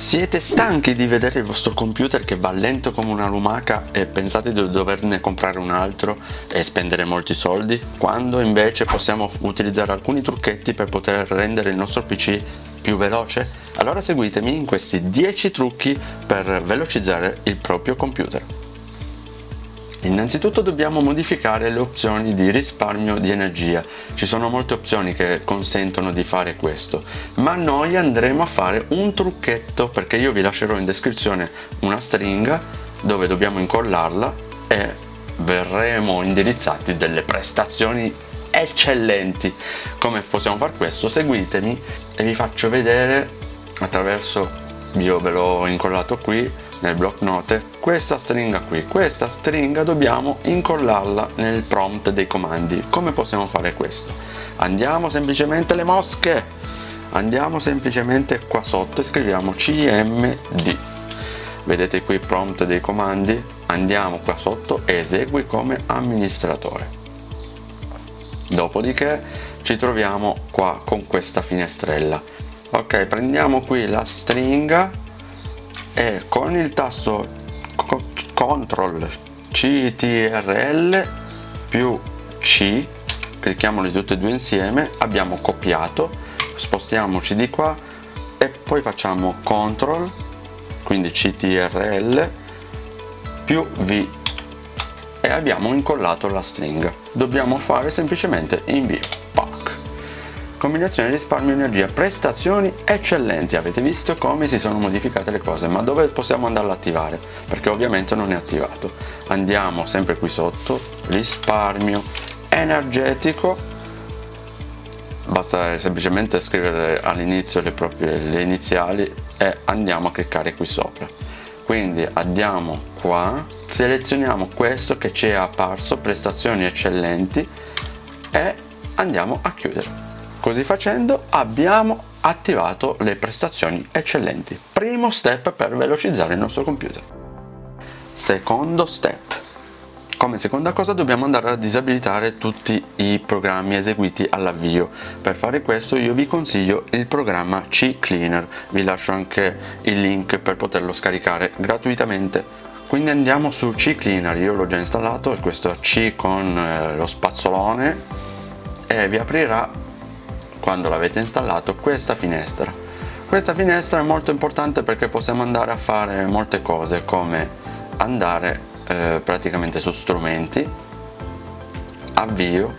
Siete stanchi di vedere il vostro computer che va lento come una lumaca e pensate di doverne comprare un altro e spendere molti soldi? Quando invece possiamo utilizzare alcuni trucchetti per poter rendere il nostro PC più veloce? Allora seguitemi in questi 10 trucchi per velocizzare il proprio computer. Innanzitutto dobbiamo modificare le opzioni di risparmio di energia. Ci sono molte opzioni che consentono di fare questo, ma noi andremo a fare un trucchetto perché io vi lascerò in descrizione una stringa dove dobbiamo incollarla e verremo indirizzati delle prestazioni eccellenti. Come possiamo fare questo? Seguitemi e vi faccio vedere attraverso, io ve l'ho incollato qui, nel block note questa stringa qui. Questa stringa dobbiamo incollarla nel prompt dei comandi. Come possiamo fare questo? Andiamo semplicemente le mosche. Andiamo semplicemente qua sotto e scriviamo cmd vedete qui prompt dei comandi? Andiamo qua sotto e esegui come amministratore. Dopodiché ci troviamo qua con questa finestrella. Ok prendiamo qui la stringa e con il tasto CTRL CTRL più C clicchiamoli tutti e due insieme abbiamo copiato. Spostiamoci di qua e poi facciamo CTRL quindi CTRL più V. E abbiamo incollato la stringa dobbiamo fare semplicemente invio combinazione risparmio energia prestazioni eccellenti. Avete visto come si sono modificate le cose ma dove possiamo andarlo a attivare? Perché ovviamente non è attivato. Andiamo sempre qui sotto. Risparmio energetico. Basta semplicemente scrivere all'inizio le le iniziali e andiamo a cliccare qui sopra. Quindi andiamo qua selezioniamo questo che ci è apparso prestazioni eccellenti e andiamo a chiudere Così facendo abbiamo attivato le prestazioni eccellenti. Primo step per velocizzare il nostro computer. Secondo step. Come seconda cosa dobbiamo andare a disabilitare tutti i programmi eseguiti all'avvio. Per fare questo io vi consiglio il programma CCleaner, vi lascio anche il link per poterlo scaricare gratuitamente. Quindi andiamo su CCleaner, io l'ho già installato, questo C con eh, lo spazzolone e vi aprirà quando l'avete installato questa finestra. Questa finestra è molto importante perché possiamo andare a fare molte cose come andare eh, praticamente su strumenti avvio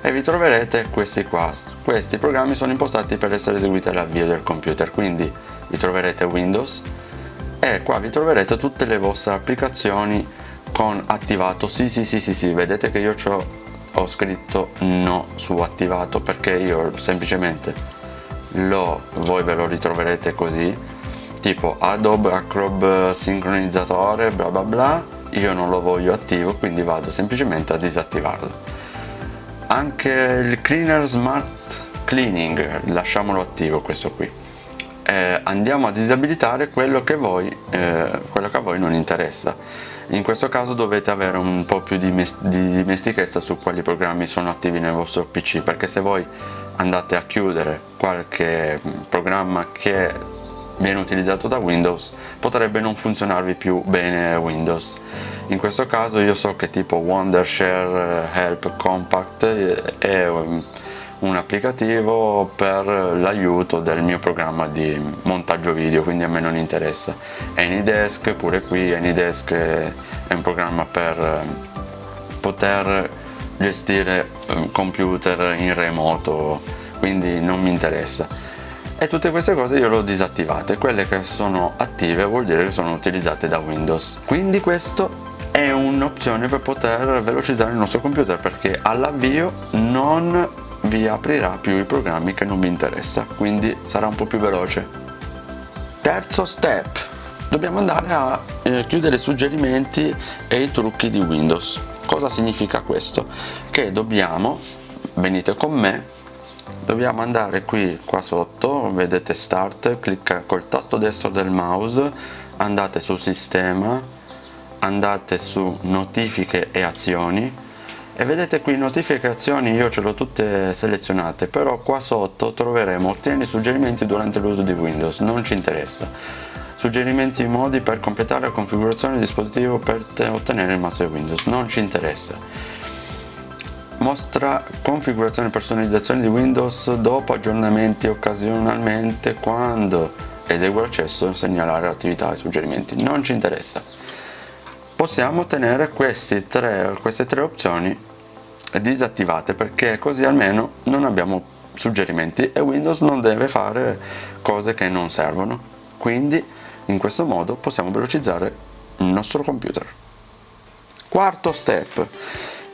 e vi troverete questi qua. Questi programmi sono impostati per essere eseguiti all'avvio del computer quindi vi troverete Windows e qua vi troverete tutte le vostre applicazioni con attivato. Sì sì sì sì sì vedete che io ho ho scritto no su attivato perché io semplicemente lo voi ve lo ritroverete così tipo Adobe Acrob sincronizzatore bla bla bla io non lo voglio attivo quindi vado semplicemente a disattivarlo. Anche il cleaner smart cleaning lasciamolo attivo questo qui. Eh, andiamo a disabilitare quello che, voi, eh, quello che a voi non interessa in questo caso dovete avere un po' più di, di dimestichezza su quali programmi sono attivi nel vostro PC perché se voi andate a chiudere qualche programma che viene utilizzato da Windows potrebbe non funzionarvi più bene Windows. In questo caso io so che tipo Wondershare Help Compact è un applicativo per l'aiuto del mio programma di montaggio video quindi a me non interessa. Anydesk pure qui Anydesk è un programma per eh, poter gestire eh, computer in remoto quindi non mi interessa. E tutte queste cose io le ho disattivate. Quelle che sono attive vuol dire che sono utilizzate da Windows. Quindi questo è un'opzione per poter velocizzare il nostro computer perché all'avvio non vi aprirà più i programmi che non vi interessa quindi sarà un po' più veloce. Terzo step. Dobbiamo andare a eh, chiudere i suggerimenti e i trucchi di Windows. Cosa significa questo? che dobbiamo venite con me dobbiamo andare qui qua sotto vedete start clicca col tasto destro del mouse andate su sistema andate su notifiche e azioni e vedete qui notificazioni io ce l'ho tutte selezionate però qua sotto troveremo ottieni suggerimenti durante l'uso di Windows non ci interessa. Suggerimenti modi per completare la configurazione del dispositivo per ottenere il mazzo di Windows non ci interessa. Mostra configurazione e personalizzazione di Windows dopo aggiornamenti occasionalmente quando esegue l'accesso segnalare attività e suggerimenti non ci interessa possiamo ottenere tre, queste tre opzioni disattivate perché così almeno non abbiamo suggerimenti e Windows non deve fare cose che non servono. Quindi in questo modo possiamo velocizzare il nostro computer. Quarto step.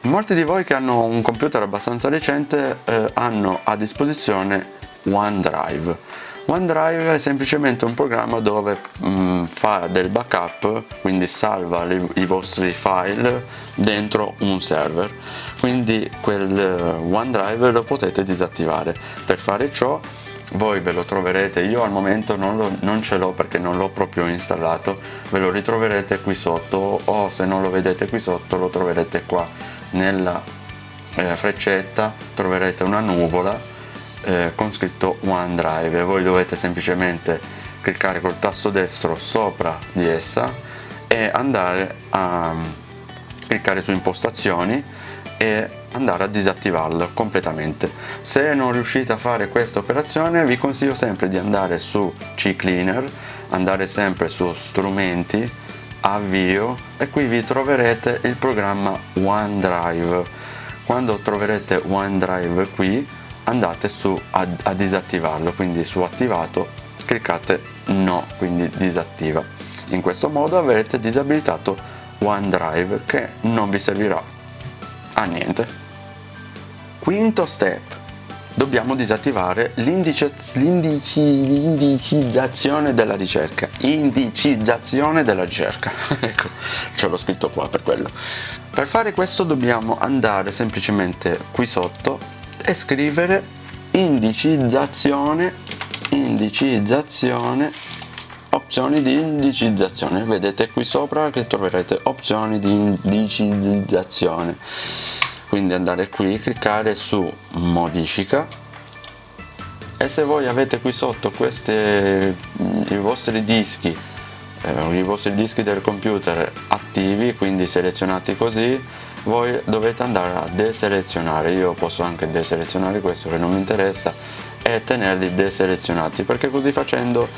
Molti di voi che hanno un computer abbastanza recente eh, hanno a disposizione OneDrive OneDrive è semplicemente un programma dove mm, fa del backup, quindi salva li, i vostri file dentro un server, quindi quel uh, OneDrive lo potete disattivare. Per fare ciò voi ve lo troverete, io al momento non, lo, non ce l'ho perché non l'ho proprio installato, ve lo ritroverete qui sotto o se non lo vedete qui sotto lo troverete qua nella eh, freccetta, troverete una nuvola eh, con scritto OneDrive voi dovete semplicemente cliccare col tasto destro sopra di essa e andare a mm, cliccare su impostazioni e andare a disattivarlo completamente. Se non riuscite a fare questa operazione vi consiglio sempre di andare su CCleaner andare sempre su strumenti avvio e qui vi troverete il programma OneDrive quando troverete OneDrive qui andate su a, a disattivarlo quindi su attivato cliccate no quindi disattiva. In questo modo avrete disabilitato OneDrive che non vi servirà a niente. Quinto step. Dobbiamo disattivare l'indicizzazione della ricerca. Indicizzazione della ricerca. Ecco ce l'ho scritto qua per quello. Per fare questo dobbiamo andare semplicemente qui sotto e scrivere indicizzazione indicizzazione opzioni di indicizzazione. Vedete qui sopra che troverete opzioni di indicizzazione. Quindi andare qui cliccare su modifica. E se voi avete qui sotto questi i vostri dischi eh, i vostri dischi del computer attivi quindi selezionati così voi dovete andare a deselezionare io posso anche deselezionare questo che non mi interessa e tenerli deselezionati perché così facendo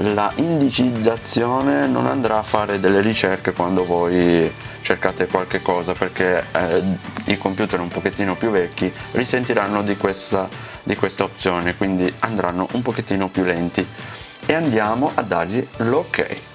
la indicizzazione non andrà a fare delle ricerche quando voi cercate qualche cosa perché eh, i computer un pochettino più vecchi risentiranno di questa, di questa opzione quindi andranno un pochettino più lenti. E andiamo a dargli l'ok